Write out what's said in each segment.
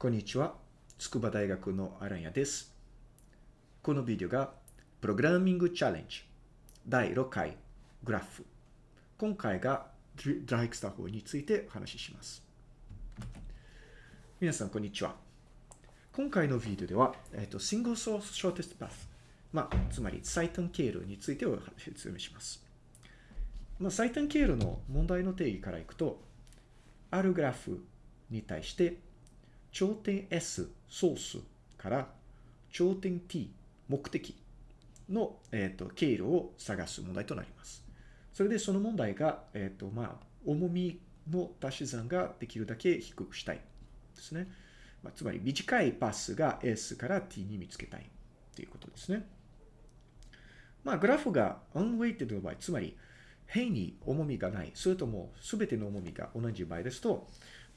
こんにちは。筑波大学のアランヤです。このビデオが、プログラミングチャレンジ第6回グラフ。今回がドライクスター法についてお話しします。皆さん、こんにちは。今回のビデオでは、えっと、シングルソースショーテストパス。まあ、つまり最短経路についてお説明します。まあ、最短経路の問題の定義からいくと、あるグラフに対して、頂点 S ソースから頂点 T 目的の、えーと、経路を探す問題となります。それでその問題が、えっ、ー、と、まあ、重みの足し算ができるだけ低くしたいですね。まあ、つまり短いパスが S から T に見つけたいということですね。まあ、グラフが unweighted の場合、つまり変に重みがない、それとも全ての重みが同じ場合ですと、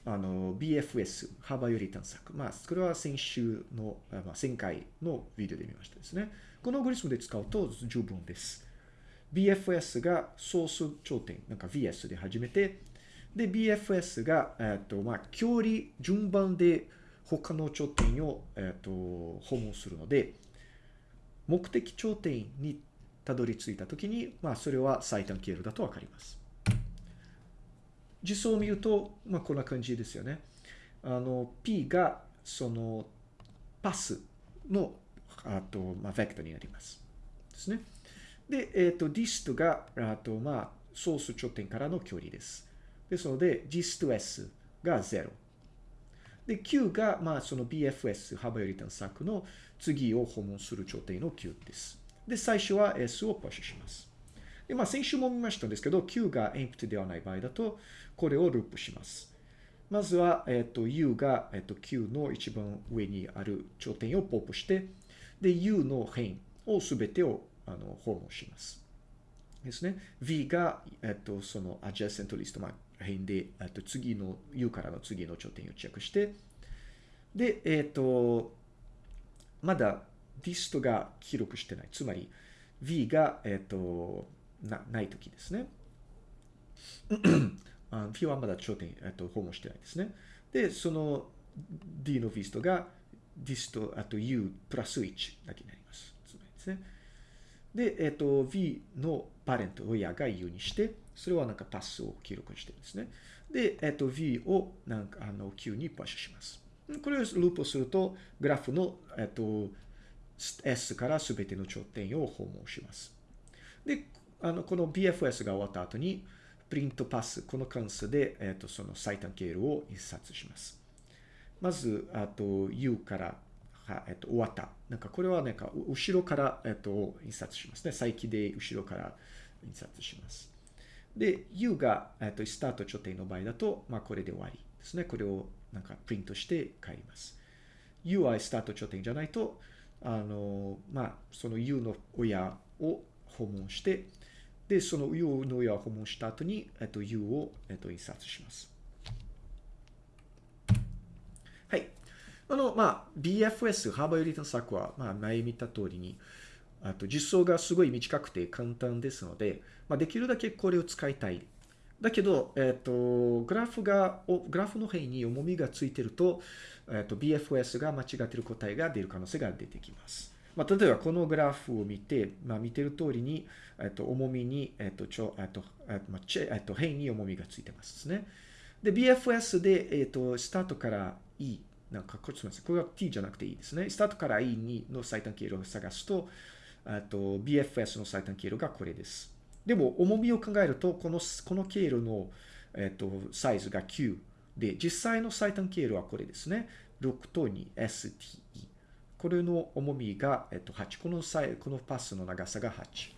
あの、BFS、幅より探索。まあ、これは先週の、まあ、前回のビデオで見ましたですね。このアゴリスムで使うと十分です。BFS がソース頂点、なんか VS で始めて、で、BFS が、えっと、まあ、距離順番で他の頂点を、えっと、訪問するので、目的頂点にたどり着いたときに、まあ、それは最短経路だとわかります。実装を見ると、まあ、こんな感じですよね。あの、P が、その、パスの、あと、まあ、ベクトになります。ですね。で、えっ、ー、と、dist が、あと、まあ、ソース頂点からの距離です。ですので、dist s が0。で、q が、まあ、その bfs、幅より探索の次を訪問する頂点の q です。で、最初は s をプッシュします。で、まあ、先週も見ましたんですけど、q が empty ではない場合だと、これをループします。まずは、えっ、と、u が、えっ、と、q の一番上にある頂点をポップして、で、u の辺をすべてをあの訪問します。ですね。v が、えっ、と、その adjacent list、まあ、辺で、えっ、と、次の u からの次の頂点をチェックして、で、えっ、と、まだ dist が記録してない。つまり、v が、えっ、と、なないときですね。v はまだ頂点、えっと、訪問してないですね。で、その d の v ストが dist あと u プラス1だけになります。つまりですね。で、えっと、v のパレント、親が u にして、それはなんかパスを記録してるんですね。で、えっと、v をなんかあの q にパッシュします。これをループすると、グラフの、えっと、s からすべての頂点を訪問します。で、あの、この BFS が終わった後に、プリントパス、この関数で、えっ、ー、と、その最短経路を印刷します。まず、あと、U から、はえっ、ー、と、終わった。なんか、これはなんか、後ろから、えっ、ー、と、印刷しますね。再起で後ろから印刷します。で、U が、えっ、と、スタート頂点の場合だと、まあ、これで終わりですね。これを、なんか、プリントして帰ります。U はスタート頂点じゃないと、あの、まあ、その U の親を訪問して、で、その U の親を訪問した後に、えっと、U を、えっと、印刷します。はい。あの、まあ、BFS、幅より探索は、まあ、前見た通りに、あと、実装がすごい短くて簡単ですので、まあ、できるだけこれを使いたい。だけど、えっと、グラフが、グラフの辺に重みがついてると、えっと、BFS が間違っている答えが出る可能性が出てきます。まあ、例えばこのグラフを見て、まあ、見てる通りに、えっと、重みに、えっと、ちょ、えっと、えっと、まあ、チェ、えっと、辺に重みがついてますね。で、BFS で、えっと、スタートから E、なんか、これすみません。これは T じゃなくていいですね。スタートから E にの最短経路を探すと、えっと、BFS の最短経路がこれです。でも、重みを考えると、この、この経路の、えっと、サイズが9で、実際の最短経路はこれですね。6と 2ST。これの重みが、えっと、8。この際、このパスの長さが8。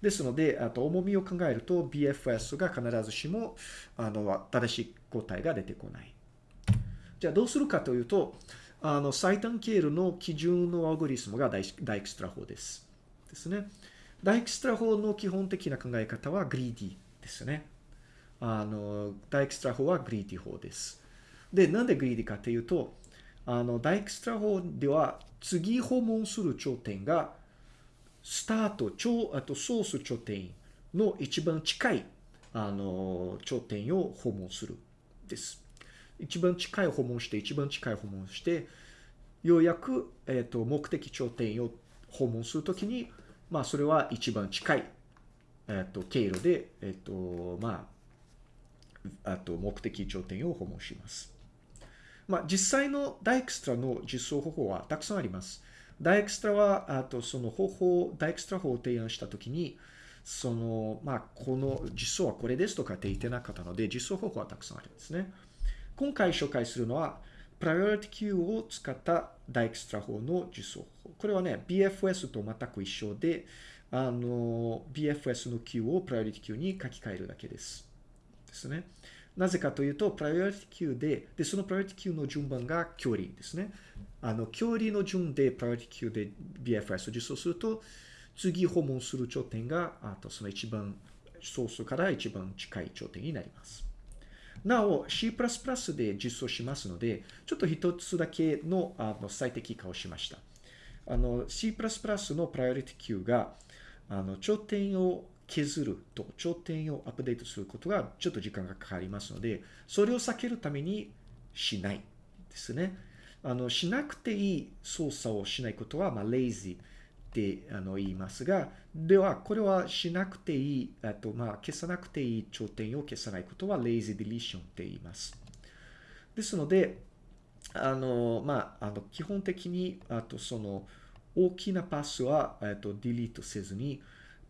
ですので、あと重みを考えると BFS が必ずしも、あの、正しい答えが出てこない。じゃあどうするかというと、あの、最短経路の基準のアルゴリズムがダイダイクストラ法です。ですね。ダイクストラ法の基本的な考え方は greedy ですね。あの、ダイクストラ法は greedy 法です。で、なんで greedy かというと、あの、ダイクストラ法では、次訪問する頂点が、スタート、超、あとソース頂点の一番近い、あの、頂点を訪問するです。一番近い訪問して、一番近い訪問して、ようやく、えっ、ー、と、目的頂点を訪問するときに、まあ、それは一番近い、えっ、ー、と、経路で、えっ、ー、と、まあ、あと、目的頂点を訪問します。まあ、実際のダイエクストラの実装方法はたくさんあります。ダイエクストラは、あと、その方法、ダイエクストラ法を提案したときに、その、まあ、この実装はこれですとかって言ってなかったので、実装方法はたくさんあるんですね。今回紹介するのは、プライオリティ Q を使ったダイエクストラ法の実装法。これはね、BFS と全く一緒で、あの、BFS の Q をプライオリティ Q に書き換えるだけです。ですね。なぜかというと、プライオリティ Q で、で、そのプライオリティ Q の順番が距離ですね。あの、距離の順でプライオリティ Q で BFS を実装すると、次訪問する頂点が、あとその一番、ソースから一番近い頂点になります。なお、C++ で実装しますので、ちょっと一つだけのあの最適化をしました。あの、C++ のプライオリティ Q が、あの、頂点を削ると、頂点をアップデートすることがちょっと時間がかかりますので、それを避けるためにしないですね。あの、しなくていい操作をしないことは、まあ、レイジー。ってあの言いますが、では、これはしなくていい、あと、まあ、消さなくていい頂点を消さないことは lazy deletion って言います。ですので、あの、まあ、あの、基本的に、あと、その、大きなパスは、えっと、ディリートせずに、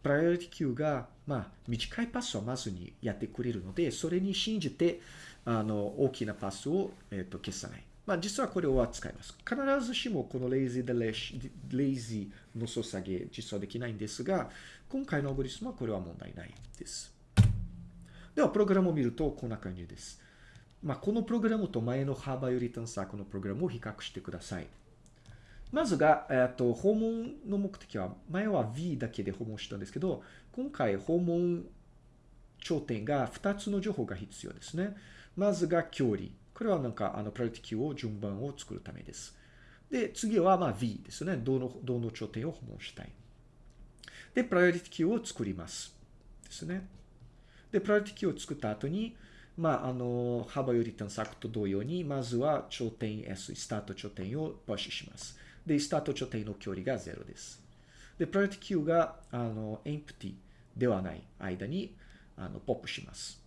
プライオリティ Q が、まあ、短いパスはまずにやってくれるので、それに信じて、あの、大きなパスを、えっと、消さない。まあ、実はこれは使います。必ずしもこの lazy で lazy の操作げ実装できないんですが、今回のアゴリスムはこれは問題ないです。では、プログラムを見るとこんな感じです。まあ、このプログラムと前のハーバーより探索のプログラムを比較してください。まずが、えっと、訪問の目的は、前は V だけで訪問したんですけど、今回訪問頂点が2つの情報が必要ですね。まずが距離。これはなんか、あの、プライオリティ Q を順番を作るためです。で、次はまあ V ですね。どの、どの頂点を訪問したい。で、プライオリティ Q を作ります。ですね。で、プライオリティ Q を作った後に、まあ、あの、幅より探索と同様に、まずは頂点 S、スタート頂点をプッシュします。で、スタート頂点の距離が0です。で、プライオリティ Q が、あの、empty ではない間に、あの、ポップします。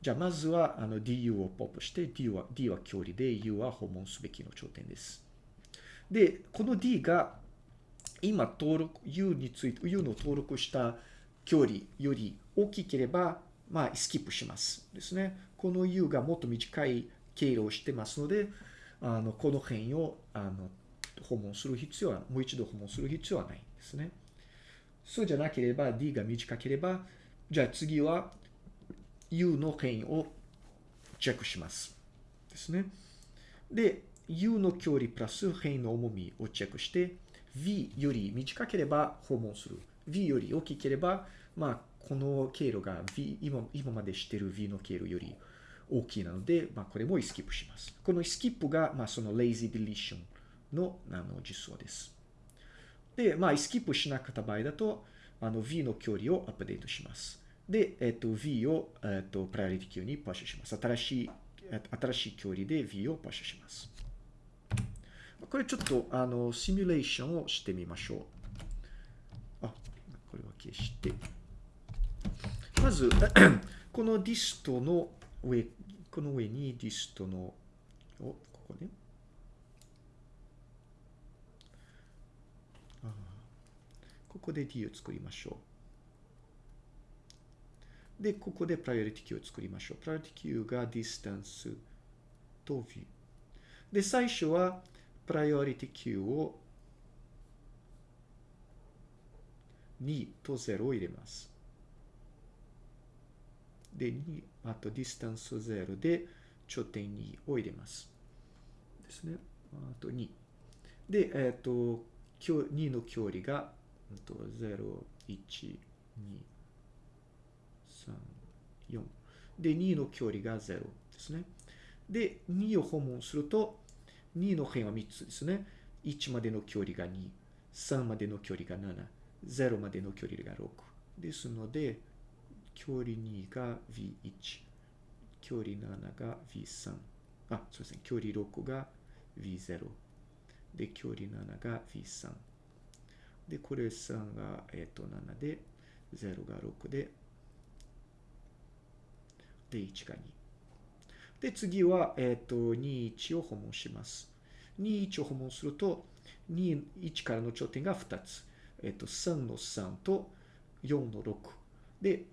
じゃあ、まずは、あの、du をポップして、d は、d は距離で、u は訪問すべきの頂点です。で、この d が、今登録、u について、u の登録した距離より大きければ、まあ、スキップします。ですね。この u がもっと短い経路をしてますので、あの、この辺を、あの、訪問する必要は、もう一度訪問する必要はないんですね。そうじゃなければ、d が短ければ、じゃあ次は u の辺をチェックします。ですね。で、u の距離プラス辺の重みをチェックして、v より短ければ訪問する。v より大きければ、まあ、この経路が v、今今までしている v の経路より大きいなので、まあ、これもスキップします。このスキップが、まあ、その lazy deletion のあの実装です。で、まあ、スキップしなかった場合だと、あの v の距離をアップデートします。で、えっと、V を、えっと、プライオリティ Q にパッシュします。新しい、新しい距離で V をパッシュします。これちょっと、あの、シミュレーションをしてみましょう。あ、これは消して。まず、この dist の上、この上に dist の、お、ここね。ここで D を作りましょう。で、ここでプライオリティ Q を作りましょう。 priority queue が distance と view。で、最初はプライオリティ Q を2と0を入れます。で、2、あと distance 0で頂点2を入れます。ですね。あと2。で、えっ、ー、と、2の距離が、と0、1、2、3、4。で、2の距離が0ですね。で、2を訪問すると、2の辺は3つですね。1までの距離が2、3までの距離が7、0までの距離が6。ですので、距離2が V1、距離7が V3、あ、そうですね。距離6が V0。で、距離7が V3。で、これ3が、えっ、と、7で、0が6で、で、1が2。で、次は、えっ、と、2、1を訪問します。2、1を訪問すると、2、1からの頂点が2つ。えっ、と、3の3と4の6。で、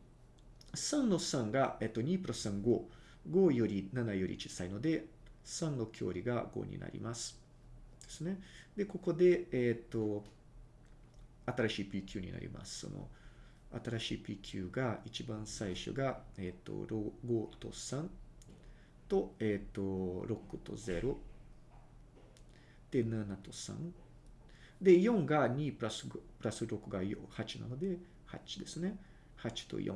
3の3が、えっと、2プラス3、5。5より7より小さいので、3の距離が5になります。ですね。で、ここで、えっと、新しい PQ になります。その、新しい PQ が、一番最初が、えっと、5と3と、えっと、6と0。で、7と3。で、4が2プラスプラス6が8なので、8ですね。8と4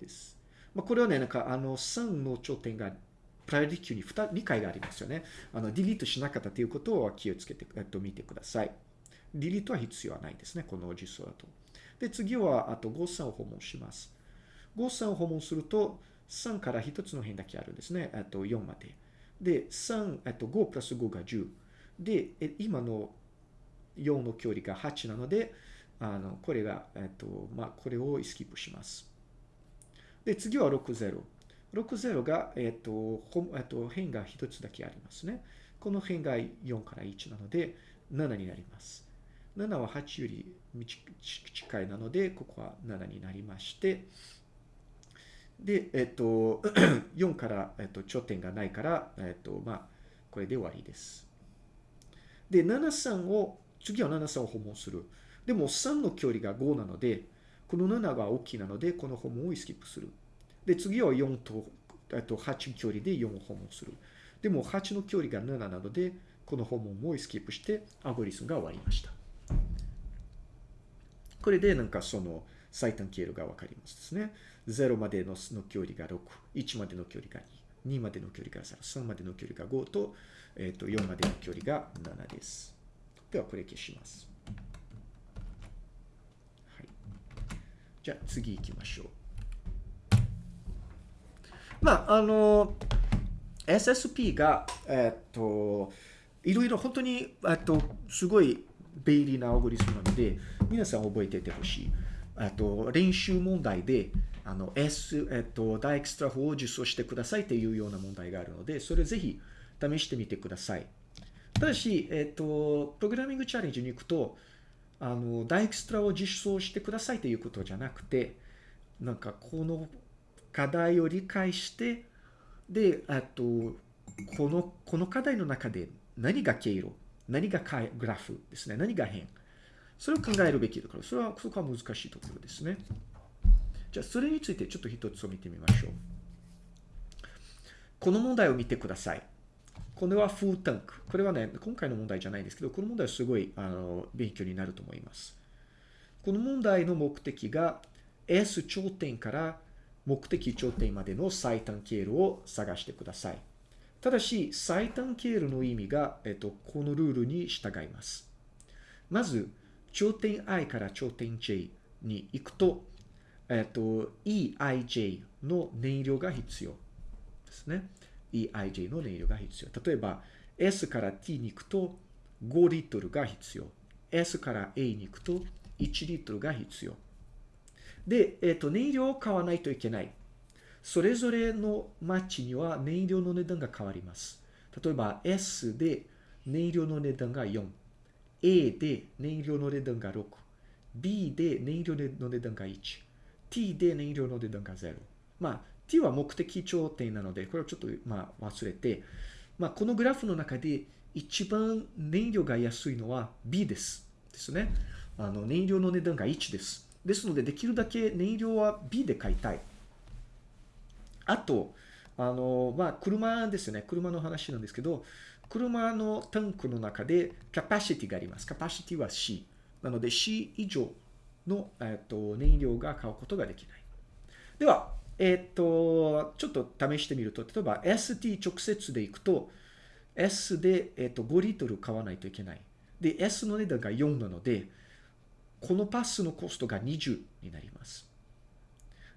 です。まあ、これはね、なんか、あの、3の頂点が、プライオリティ級に2、2回がありますよね。あの、ディリートしなかったということを気をつけて、えっと、見てください。ディリートは必要はないですね。この実装だと。で、次は、あと、5、3を訪問します。5、3を訪問すると、3から1つの辺だけあるんですね。えっと、4まで。で、3、えっと、5プラス5が10。で、今の4の距離が8なので、あの、これが、えっと、まあ、これをスキップします。で、次は60。60が、えっと、ほえっと、辺が1つだけありますね。この辺が4から1なので、7になります。7は8より近いなので、ここは7になりまして、で、えっと、4から、えっと、頂点がないから、えっと、まあ、これで終わりです。で、73を、次は73を訪問する。でも3の距離が5なので、この7が大きいなので、この訪問をスキップする。で、次は4と、えっと、8距離で4を訪問する。でも8の距離が7なので、この訪問もスキップして、アゴリスムが終わりました。これでなんかその最短経路がわかりますですね。0までのの距離が6、1までの距離が2、2までの距離が3、3までの距離が5と、えっと、4までの距離が7です。では、これ消します。はい。じゃあ、次行きましょう。まあ、あの、SSP が、えっと、いろいろ本当に、えっと、すごい便利なアオゴリスムなので、皆さん覚えていてほしい。あと、練習問題で、あの、S、えっと、ダイエクストラ法を実装してくださいっていうような問題があるので、それぜひ試してみてください。ただし、えっと、プログラミングチャレンジに行くと、あの、ダイエクストラを実装してくださいということじゃなくて、なんか、この課題を理解して、で、あと、この、この課題の中で何が経路、何がグラフですね、何が変？それを考えるべきだから、それは、そこは難しいところですね。じゃあ、それについてちょっと一つを見てみましょう。この問題を見てください。これはフータンク。これはね、今回の問題じゃないんですけど、この問題はすごい、あの、勉強になると思います。この問題の目的が、S 頂点から目的頂点までの最短経路を探してください。ただし、最短経路の意味が、えっと、このルールに従います。まず、頂点 i から頂点 j に行くと、えっと、eij の燃料が必要ですね。eij の燃料が必要。例えば、s から t に行くと5リットルが必要。s から a に行くと1リットルが必要。で、えっと、燃料を買わないといけない。それぞれの町には燃料の値段が変わります。例えば S で燃料の値段が4、A で燃料の値段が6、B で燃料の値段が1、T で燃料の値段が0。まあ、T は目的頂点なので、これをちょっと、まあ、忘れて、まあ、このグラフの中で一番燃料が安いのは B です。ですね。あの、燃料の値段が1です。ですので、できるだけ燃料は B で買いたい。あと、あの、まあ、車ですよね。車の話なんですけど、車のタンクの中でキャパシティがあります。キャパシティは C。なので C 以上の、えっと、燃料が買うことができない。では、えっと、ちょっと試してみると、例えば ST 直接で行くと、S で、えっと、5リットル買わないといけない。で、S の値段が4なので、このパスのコストが20になります。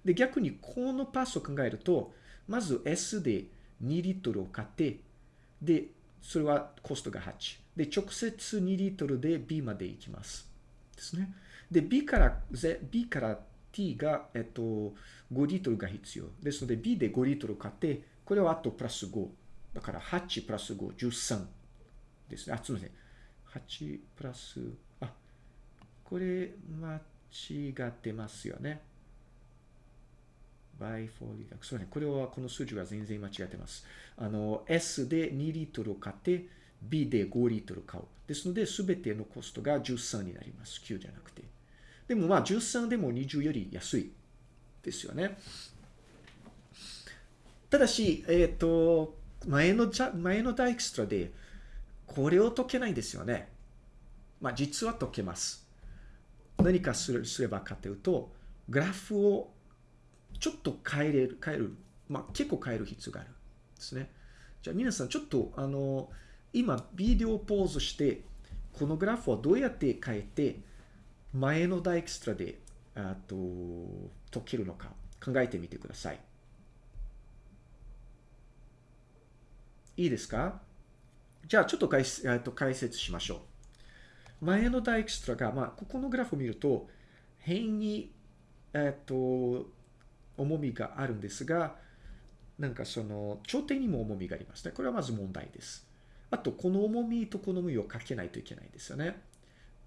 で、逆にこのパスを考えると、まず S で2リットルを買って、で、それはコストが8。で、直接2リットルで B まで行きます。ですね。で、B から、ぜ B から T が、えっと、5リットルが必要。ですので、B で5リットル買って、これはあとプラス5。だから8プラス5、13ですね。あ、すみません。8プラス、あ、これ間違ってますよね。By for そうね。これは、この数字は全然間違ってます。あの、S で2リットル買って、B で5リットル買う。ですので、すべてのコストが13になります。9じゃなくて。でもまあ、13でも20より安いですよね。ただし、えっ、と、前の、前のダイクストラで、これを解けないんですよね。まあ、実は解けます。何かすればかというと、グラフをちょっと変えれる、変える。まあ、結構変える必要がある。ですね。じゃあ皆さん、ちょっと、あの、今、ビデオポーズして、このグラフをどうやって変えて、前のダイクストラで、あと、解けるのか、考えてみてください。いいですか？じゃあ、ちょっと解えっと解説しましょう。前のダイクストラが、まあ、ここのグラフを見ると、変に、えっと、重みがあるんですが、なんかその、頂点にも重みがありますね。これはまず問題です。あと、この重みとこの重みをかけないといけないですよね。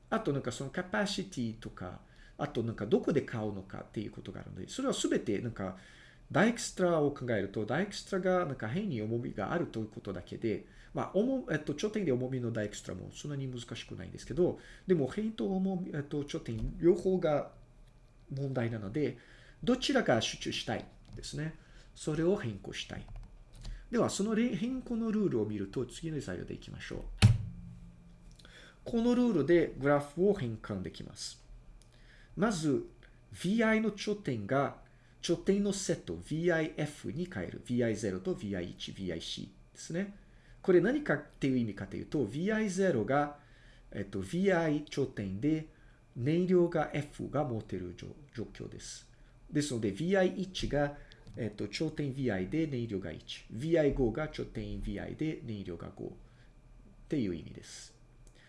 あと、なんかそのカパシティとか、あとなんかどこで買うのかっていうことがあるので、それはすべてなんか、ダイクストラを考えると、ダイクストラがなんか変に重みがあるということだけで、まあ、重えっと、頂点で重みのダイクストラもそんなに難しくないんですけど、でも変と重み、えっと、頂点両方が問題なので、どちらが集中したいですね。それを変更したい。では、その変更のルールを見ると、次の材料でいきましょう。このルールでグラフを変換できます。まず、vi の頂点が、頂点のセット、vif に変える。vi0 と vi1、vic ですね。これ何かっていう意味かというと、vi0 が、えっと、vi 頂点で、燃料が F が持てる状況です。ですので、vi1 が、えっと、頂点 vi で燃料が1。vi5 が頂点 vi で燃料が5。っていう意味です。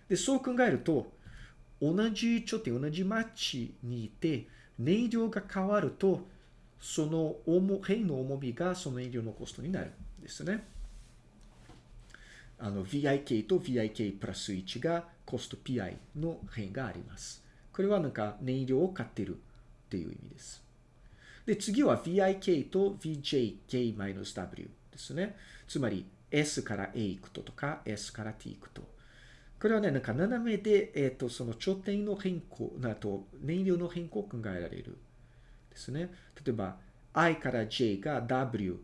で、そう考えると、同じ頂点、同じ町にいて、燃料が変わると、その重、変の重みがその燃料のコストになるんですね。あの、VIK と VIK プラス1がコスト PI の変があります。これはなんか燃料を買ってるっていう意味です。で、次は VIK と VJK-W ですね。つまり S から A 行くととか S から T 行くと。これはね、なんか斜めで、えっ、ー、と、その頂点の変更、なと燃料の変更を考えられる。ですね。例えば、I から J が W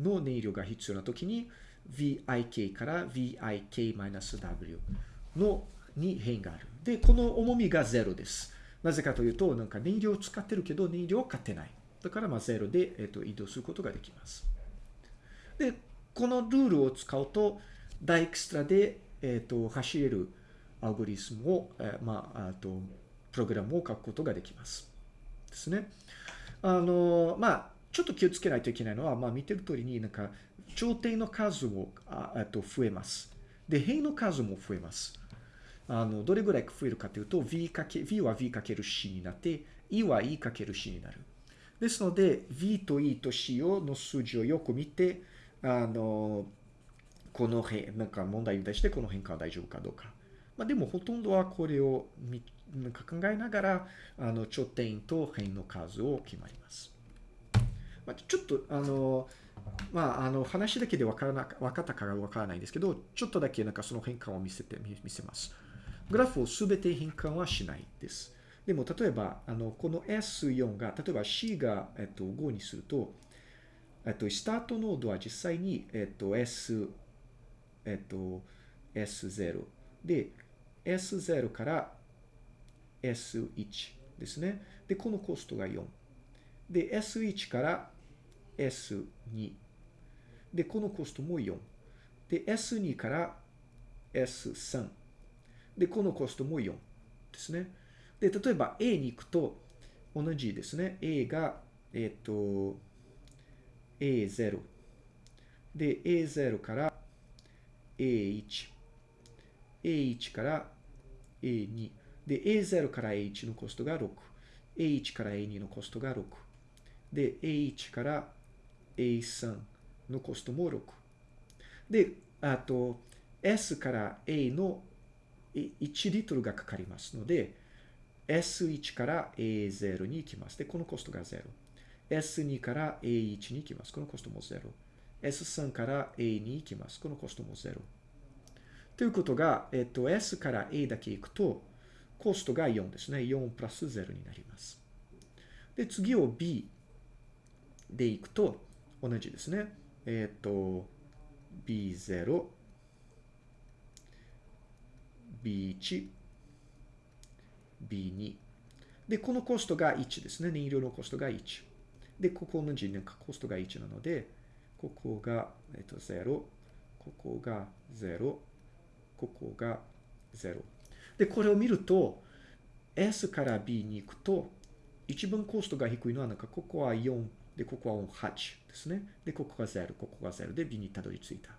の燃料が必要なときに、VIK から VIK-W のに変がある。で、この重みが0です。なぜかというと、なんか燃料を使ってるけど燃料を買ってない。だからまあ0で、えー、と移動することができます。で、このルールを使うと、ダイクストラで、えー、と走れるアルゴリスムを、えー、まあ、あとプログラムを書くことができます。ですね。あの、まあ、ちょっと気をつけないといけないのは、まあ、見てる通りになんか、頂点の数もああと増えます。で、辺の数も増えます。あの、どれぐらい増えるかというと、v かけ、v は v かける c になって、e は e かける c になる。ですので、v と e と c をの数字をよく見て、あの、この辺、なんか問題に対してこの変化は大丈夫かどうか。まあ、でもほとんどはこれをなんか考えながら、あの、頂点と辺の数を決まります。まあ、ちょっと、あの、まあ、あの、話だけで分からな、分かったかわからないんですけど、ちょっとだけなんかその変換を見せて、見せます。グラフをすべて変換はしないです。でも、例えば、あの、この S4 が、例えば C が、えっと、5にすると、えっと、スタートノードは実際に、えっと、S、えっと、S0 で、S0 から S1 ですね。で、このコストが4。で、S1 から S2。で、このコストも4。で、S2 から S3。で、このコストも4ですね。で、例えば A に行くと同じですね。A が、えっ、ー、と、A0。で、A0 から A1。A1 から A2。で、A0 から A1 のコストが6。A1 から A2 のコストが6。で、A1 から A3 のコストも6。で、あと、S から A の1リットルがかかりますので、S1 から A0 に行きます。で、このコストが0。S2 から A1 に行きます。このコストも0。S3 から A に行きます。このコストも0。ということが、えっと、S から A だけ行くと、コストが4ですね。4プラス0になります。で、次を B で行くと、同じですね。えっと、B0、B1、B2。で、このコストが1ですね。燃料のコストが1。で、ここ同じなんかコストが1なので、ここが、えっと、0、ここが0、ここが0。で、これを見ると、S から B に行くと、一番コストが低いのは、なんか、ここは4、で、ここは8ですね。で、ここが0、ここが0で B にたどり着いた。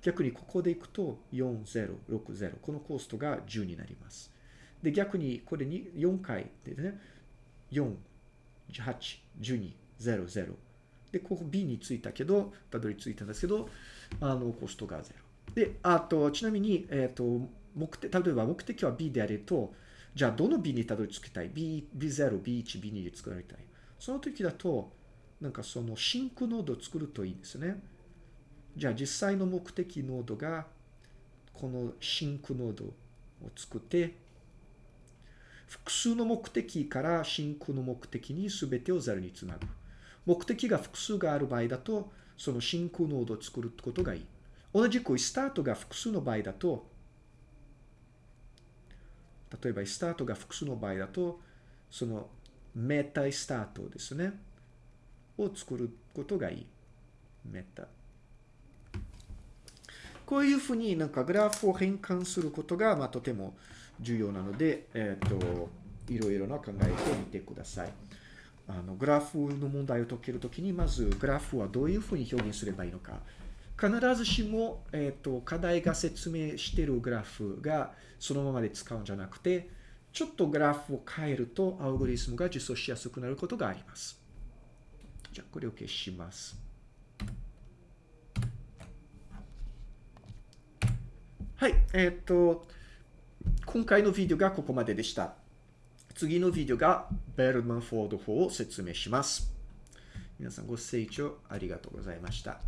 逆にここで行くと、4、0、6、0。このコストが10になります。で、逆にこれに4回でね、4、8、12、0、0。で、ここ B についたけど、たどり着いたんですけど、あの、コストが0。で、あと、ちなみに、えっ、ー、と、目的、例えば目的は B であると、じゃあどの B にたどり着きたい ?B、B0、B1、B2 で作られたい。その時だと、なんかそのシンクノードを作るといいんですね。じゃあ実際の目的ノードが、このシンクノードを作って、複数の目的からシンクの目的に全てを0につなぐ。目的が複数がある場合だと、そのシンクノードを作ることがいい。同じくスタートが複数の場合だと、例えばスタートが複数の場合だと、そのメタスタートですね。を作ることがいい。メタ。こういうふうになんかグラフを変換することが、まあ、とても重要なので、えっ、ー、と、いろいろな考えてみてください。あの、グラフの問題を解けるときに、まずグラフはどういうふうに表現すればいいのか。必ずしも、えっ、ー、と、課題が説明しているグラフがそのままで使うんじゃなくて、ちょっとグラフを変えると、アルゴリズムが実装しやすくなることがあります。じゃあ、これを消します。はい、えっ、と、今回のビデオがここまででした。次のビデオがベルマンフォード法を説明します。皆さんご清聴ありがとうございました。